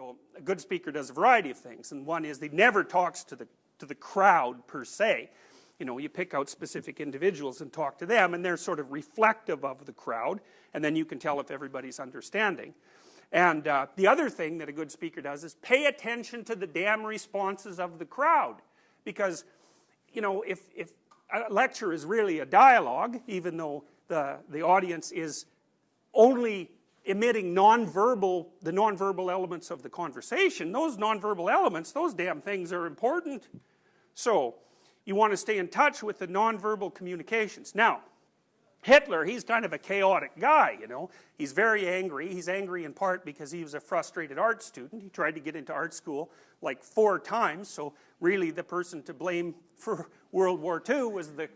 So a good speaker does a variety of things, and one is he never talks to the, to the crowd per se. You know, you pick out specific individuals and talk to them, and they're sort of reflective of the crowd, and then you can tell if everybody's understanding. And uh, the other thing that a good speaker does is pay attention to the damn responses of the crowd. Because, you know, if, if a lecture is really a dialogue, even though the, the audience is only emitting nonverbal, the nonverbal elements of the conversation, those nonverbal elements, those damn things are important. So, you want to stay in touch with the nonverbal communications. Now, Hitler, he's kind of a chaotic guy, you know. He's very angry. He's angry in part because he was a frustrated art student. He tried to get into art school like four times, so really the person to blame for World War II was the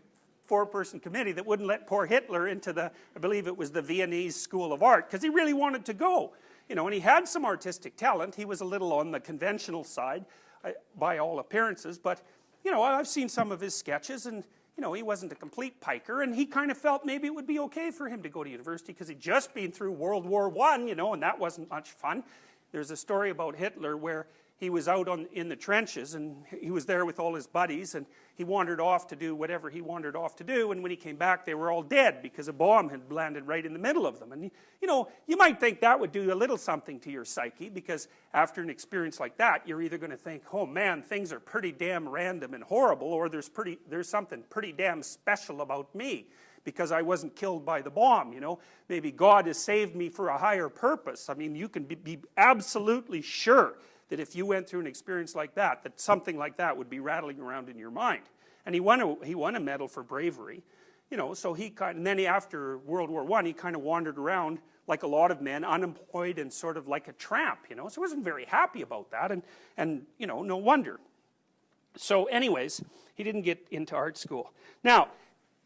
four-person committee that wouldn't let poor Hitler into the, I believe it was the Viennese School of Art, because he really wanted to go. You know, and he had some artistic talent. He was a little on the conventional side, uh, by all appearances, but, you know, I've seen some of his sketches, and you know, he wasn't a complete piker, and he kind of felt maybe it would be okay for him to go to university because he'd just been through World War One, you know, and that wasn't much fun. There's a story about Hitler where he was out on, in the trenches and he was there with all his buddies and he wandered off to do whatever he wandered off to do and when he came back they were all dead because a bomb had landed right in the middle of them and you know you might think that would do a little something to your psyche because after an experience like that you're either going to think oh man things are pretty damn random and horrible or there's pretty there's something pretty damn special about me because I wasn't killed by the bomb, you know. Maybe God has saved me for a higher purpose. I mean, you can be, be absolutely sure that if you went through an experience like that, that something like that would be rattling around in your mind. And he won a, he won a medal for bravery, you know, so he kind and then he, after World War One, he kind of wandered around like a lot of men, unemployed and sort of like a tramp, you know, so he wasn't very happy about that, and, and you know, no wonder. So anyways, he didn't get into art school. Now,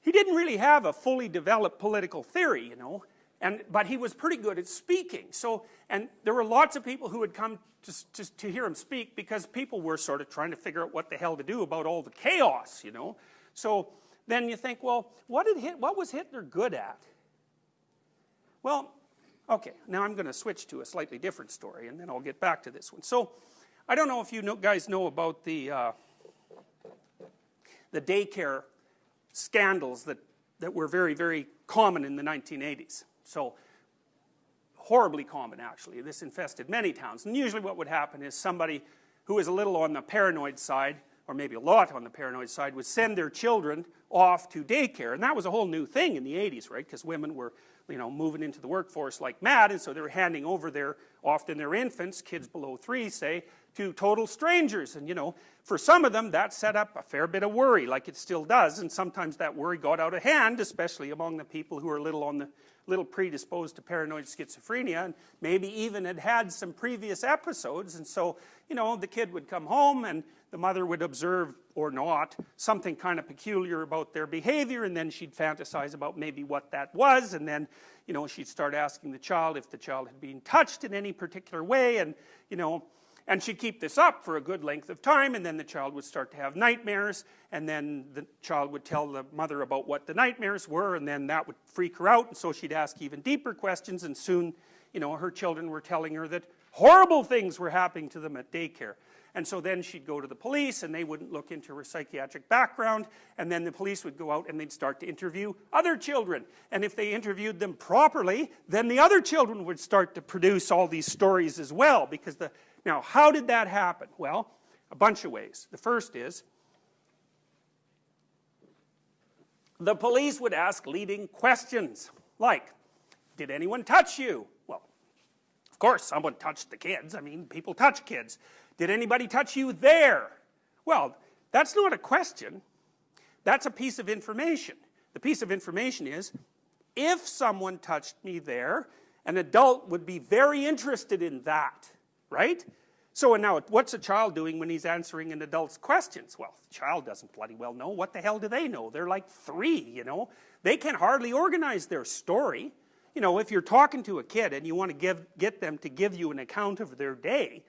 he didn't really have a fully developed political theory, you know, and, but he was pretty good at speaking. So, and there were lots of people who had come to, to, to hear him speak because people were sort of trying to figure out what the hell to do about all the chaos, you know. So then you think, well, what, did Hit, what was Hitler good at? Well, okay, now I'm going to switch to a slightly different story and then I'll get back to this one. So, I don't know if you know, guys know about the, uh, the daycare scandals that, that were very, very common in the 1980s. So horribly common actually. This infested many towns. And usually what would happen is somebody who is a little on the paranoid side, or maybe a lot on the paranoid side, would send their children off to daycare. And that was a whole new thing in the 80s, right? Because women were, you know, moving into the workforce like mad, and so they were handing over their, often their infants, kids below three, say, to total strangers. And, you know, for some of them, that set up a fair bit of worry, like it still does. And sometimes that worry got out of hand, especially among the people who are a little on the little predisposed to paranoid schizophrenia and maybe even had had some previous episodes. And so you know the kid would come home and the mother would observe or not something kind of peculiar about their behavior and then she'd fantasize about maybe what that was. And then you know she'd start asking the child if the child had been touched in any particular way. And you know and she'd keep this up for a good length of time, and then the child would start to have nightmares, and then the child would tell the mother about what the nightmares were, and then that would freak her out, and so she'd ask even deeper questions, and soon, you know, her children were telling her that horrible things were happening to them at daycare. And so then she'd go to the police, and they wouldn't look into her psychiatric background, and then the police would go out and they'd start to interview other children. And if they interviewed them properly, then the other children would start to produce all these stories as well, because the now, how did that happen? Well, a bunch of ways. The first is the police would ask leading questions like, did anyone touch you? Well, of course someone touched the kids. I mean, people touch kids. Did anybody touch you there? Well, that's not a question. That's a piece of information. The piece of information is, if someone touched me there, an adult would be very interested in that right? So and now, what's a child doing when he's answering an adult's questions? Well, the child doesn't bloody well know. What the hell do they know? They're like three, you know? They can hardly organize their story. You know, if you're talking to a kid and you want to give, get them to give you an account of their day,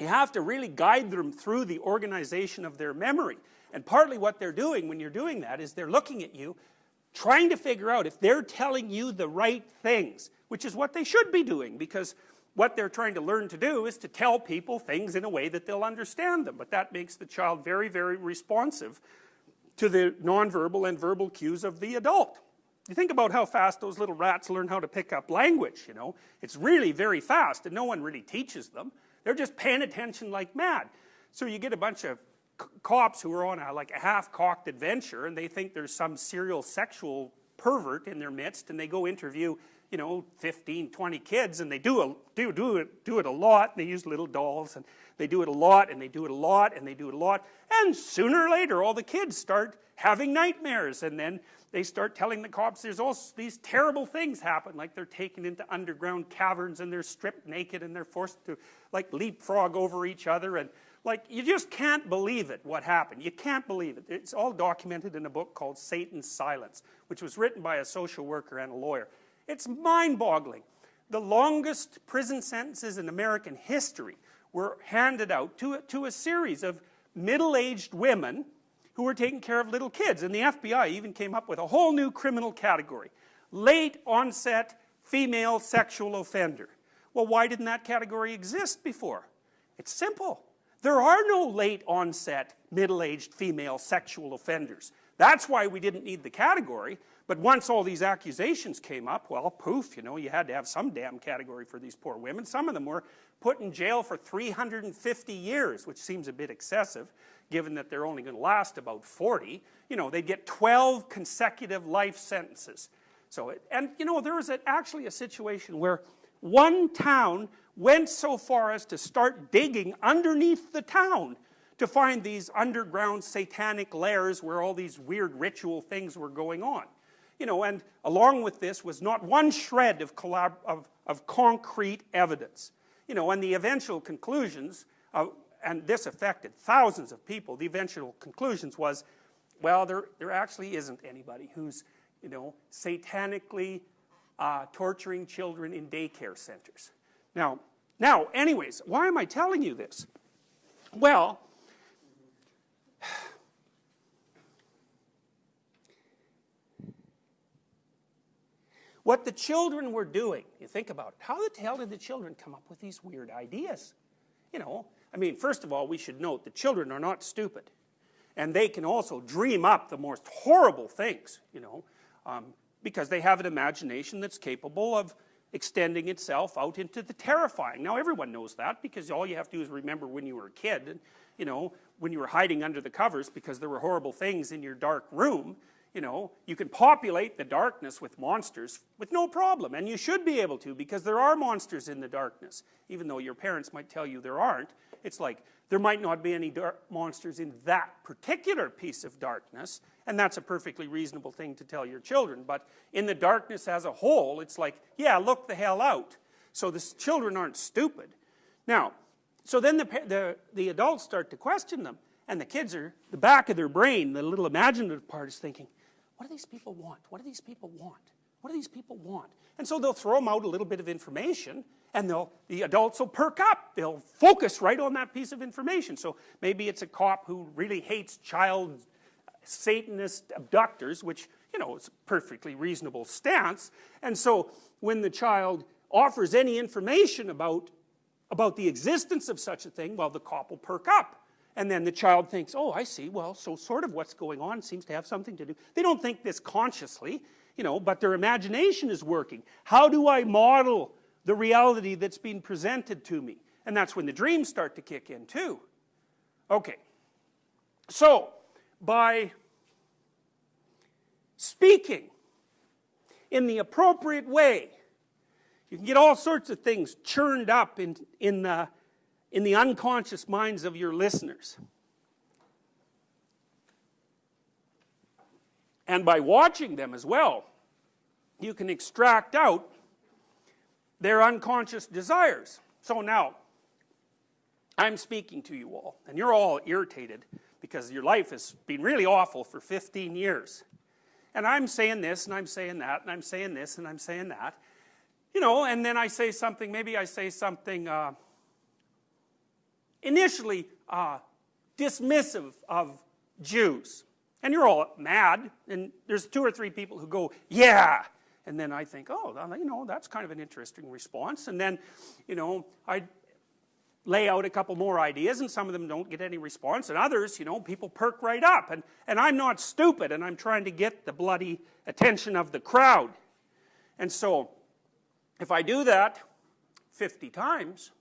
you have to really guide them through the organization of their memory. And partly what they're doing when you're doing that is they're looking at you, trying to figure out if they're telling you the right things, which is what they should be doing, because what they're trying to learn to do is to tell people things in a way that they'll understand them. But that makes the child very, very responsive to the nonverbal and verbal cues of the adult. You think about how fast those little rats learn how to pick up language, you know. It's really very fast and no one really teaches them. They're just paying attention like mad. So you get a bunch of cops who are on a, like a half-cocked adventure and they think there's some serial sexual pervert in their midst and they go interview you know 15 20 kids and they do a, do do it do it a lot and they use little dolls and they do it a lot and they do it a lot and they do it a lot. And sooner or later all the kids start having nightmares and then they start telling the cops there's all these terrible things happen like they're taken into underground caverns and they're stripped naked and they're forced to like leapfrog over each other and like you just can't believe it what happened. You can't believe it. It's all documented in a book called satan's silence which was written by a social worker and a lawyer it's mind-boggling. The longest prison sentences in American history were handed out to, to a series of middle-aged women who were taking care of little kids. And the FBI even came up with a whole new criminal category. Late onset female sexual offender. Well, why didn't that category exist before? It's simple. There are no late onset middle-aged female sexual offenders. That's why we didn't need the category. But once all these accusations came up, well, poof, you know, you had to have some damn category for these poor women. Some of them were put in jail for 350 years, which seems a bit excessive, given that they're only going to last about 40. You know, they'd get 12 consecutive life sentences. So, and you know, there was a, actually a situation where one town went so far as to start digging underneath the town to find these underground satanic lairs where all these weird ritual things were going on you know, and along with this was not one shred of, of, of concrete evidence. You know, and the eventual conclusions, uh, and this affected thousands of people, the eventual conclusions was, well, there, there actually isn't anybody who's, you know, satanically uh, torturing children in daycare centers. Now, now, anyways, why am I telling you this? Well, What the children were doing, you think about it, how the hell did the children come up with these weird ideas? You know, I mean, first of all, we should note the children are not stupid. And they can also dream up the most horrible things, you know, um, because they have an imagination that's capable of extending itself out into the terrifying. Now, everyone knows that because all you have to do is remember when you were a kid, and, you know, when you were hiding under the covers because there were horrible things in your dark room, you know, you can populate the darkness with monsters with no problem, and you should be able to because there are monsters in the darkness. Even though your parents might tell you there aren't, it's like there might not be any monsters in that particular piece of darkness, and that's a perfectly reasonable thing to tell your children. But in the darkness as a whole, it's like, yeah, look the hell out. So the children aren't stupid. Now, so then the, the, the adults start to question them, and the kids are, the back of their brain, the little imaginative part is thinking, what do these people want? What do these people want? What do these people want? And so they'll throw them out a little bit of information and they'll, the adults will perk up. They'll focus right on that piece of information. So maybe it's a cop who really hates child Satanist abductors, which, you know, is a perfectly reasonable stance. And so when the child offers any information about, about the existence of such a thing, well, the cop will perk up. And then the child thinks, oh, I see, well, so sort of what's going on seems to have something to do. They don't think this consciously, you know, but their imagination is working. How do I model the reality that's being presented to me? And that's when the dreams start to kick in too. Okay. So, by speaking in the appropriate way, you can get all sorts of things churned up in, in the in the unconscious minds of your listeners. And by watching them as well, you can extract out their unconscious desires. So now, I'm speaking to you all, and you're all irritated because your life has been really awful for 15 years. And I'm saying this, and I'm saying that, and I'm saying this, and I'm saying that. You know, and then I say something, maybe I say something, uh, initially uh, dismissive of Jews. And you're all mad, and there's two or three people who go, yeah, and then I think, oh, you know, that's kind of an interesting response. And then, you know, I lay out a couple more ideas and some of them don't get any response and others, you know, people perk right up. And, and I'm not stupid and I'm trying to get the bloody attention of the crowd. And so, if I do that 50 times,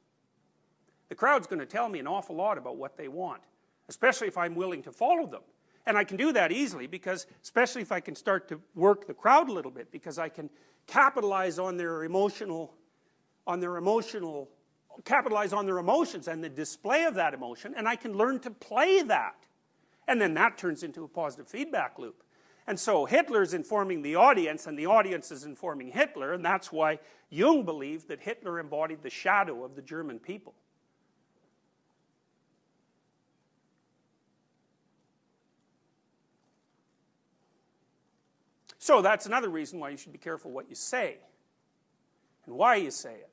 the crowd's going to tell me an awful lot about what they want, especially if I'm willing to follow them. And I can do that easily because, especially if I can start to work the crowd a little bit, because I can capitalize on their emotional, on their emotional, capitalize on their emotions and the display of that emotion, and I can learn to play that. And then that turns into a positive feedback loop. And so Hitler's informing the audience, and the audience is informing Hitler, and that's why Jung believed that Hitler embodied the shadow of the German people. So that's another reason why you should be careful what you say and why you say it.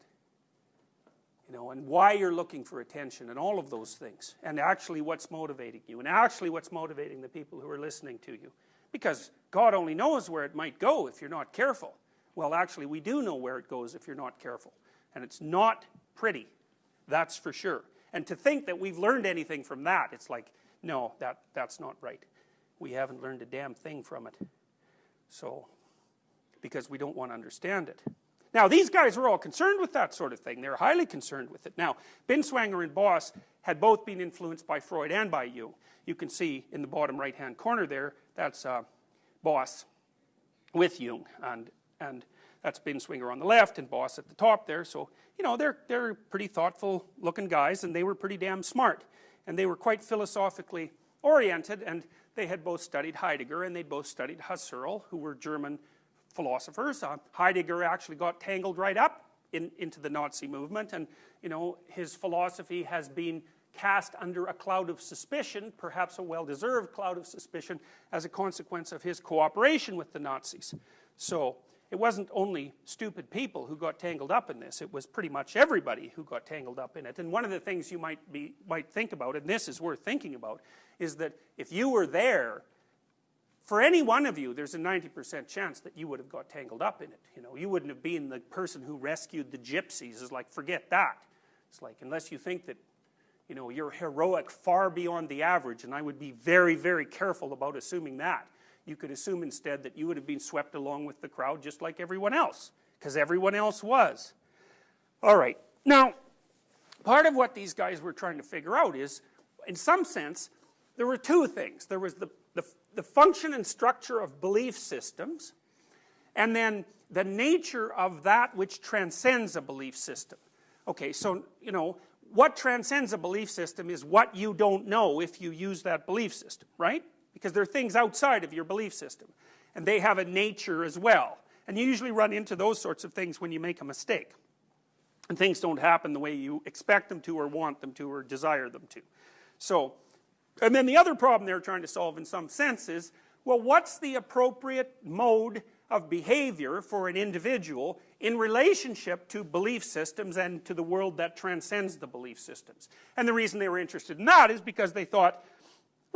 You know, and why you're looking for attention and all of those things. And actually what's motivating you and actually what's motivating the people who are listening to you. Because God only knows where it might go if you're not careful. Well, actually, we do know where it goes if you're not careful. And it's not pretty. That's for sure. And to think that we've learned anything from that, it's like, no, that, that's not right. We haven't learned a damn thing from it. So, because we don't want to understand it. Now, these guys were all concerned with that sort of thing. They were highly concerned with it. Now, Binswanger and Boss had both been influenced by Freud and by Jung. You can see in the bottom right-hand corner there, that's uh, Boss with Jung, and, and that's Binswanger on the left and Boss at the top there. So, you know, they're, they're pretty thoughtful looking guys, and they were pretty damn smart. And they were quite philosophically oriented, and they had both studied Heidegger and they'd both studied Husserl, who were German philosophers. Uh, Heidegger actually got tangled right up in, into the Nazi movement, and you know his philosophy has been cast under a cloud of suspicion, perhaps a well-deserved cloud of suspicion, as a consequence of his cooperation with the Nazis. So it wasn't only stupid people who got tangled up in this, it was pretty much everybody who got tangled up in it. And one of the things you might, be, might think about, and this is worth thinking about, is that if you were there, for any one of you, there's a 90% chance that you would have got tangled up in it. You know, you wouldn't have been the person who rescued the gypsies. It's like, forget that. It's like, unless you think that, you know, you're heroic far beyond the average, and I would be very, very careful about assuming that. You could assume instead that you would have been swept along with the crowd just like everyone else, because everyone else was. All right. Now, part of what these guys were trying to figure out is, in some sense, there were two things. There was the, the, the function and structure of belief systems, and then the nature of that which transcends a belief system. Okay, so, you know, what transcends a belief system is what you don't know if you use that belief system, right? Because there are things outside of your belief system, and they have a nature as well. And you usually run into those sorts of things when you make a mistake. And things don't happen the way you expect them to, or want them to, or desire them to. So, and then the other problem they're trying to solve in some sense is, well, what's the appropriate mode of behavior for an individual in relationship to belief systems and to the world that transcends the belief systems. And the reason they were interested in that is because they thought,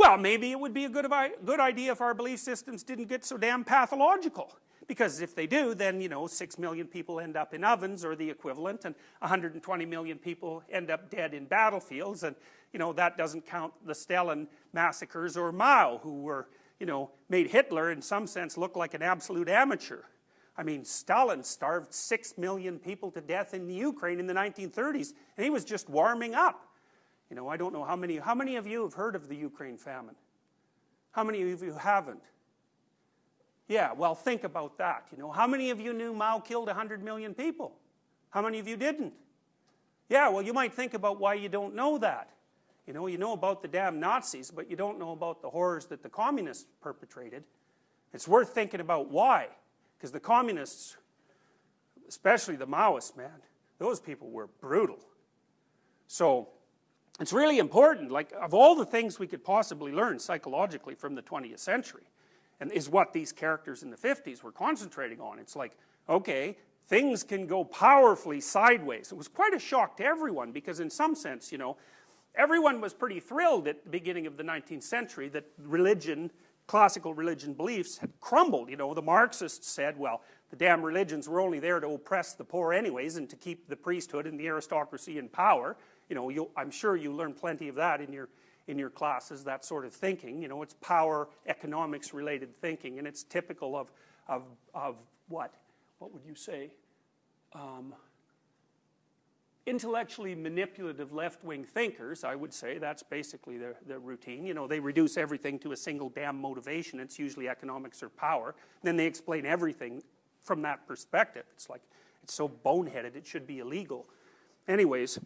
well, maybe it would be a good, good idea if our belief systems didn't get so damn pathological. Because if they do, then, you know, 6 million people end up in ovens or the equivalent, and 120 million people end up dead in battlefields, and, you know, that doesn't count the Stalin massacres or Mao, who were, you know, made Hitler in some sense look like an absolute amateur. I mean, Stalin starved 6 million people to death in the Ukraine in the 1930s, and he was just warming up. You know, I don't know how many, how many of you have heard of the Ukraine famine? How many of you haven't? Yeah, well, think about that. You know, how many of you knew Mao killed 100 million people? How many of you didn't? Yeah, well, you might think about why you don't know that. You know, you know about the damn Nazis, but you don't know about the horrors that the communists perpetrated. It's worth thinking about why. Because the communists, especially the Maoists, man, those people were brutal. So, it's really important, like, of all the things we could possibly learn psychologically from the 20th century, and is what these characters in the 50s were concentrating on. It's like, okay, things can go powerfully sideways. It was quite a shock to everyone because in some sense, you know, everyone was pretty thrilled at the beginning of the 19th century that religion classical religion beliefs had crumbled. You know, the Marxists said, well, the damn religions were only there to oppress the poor anyways and to keep the priesthood and the aristocracy in power. You know, you, I'm sure you learn plenty of that in your, in your classes, that sort of thinking. You know, it's power, economics related thinking, and it's typical of, of, of what? What would you say? Um, intellectually manipulative left-wing thinkers, I would say, that's basically their, their routine. You know, they reduce everything to a single damn motivation. It's usually economics or power. Then they explain everything from that perspective. It's like, it's so boneheaded, it should be illegal. Anyways,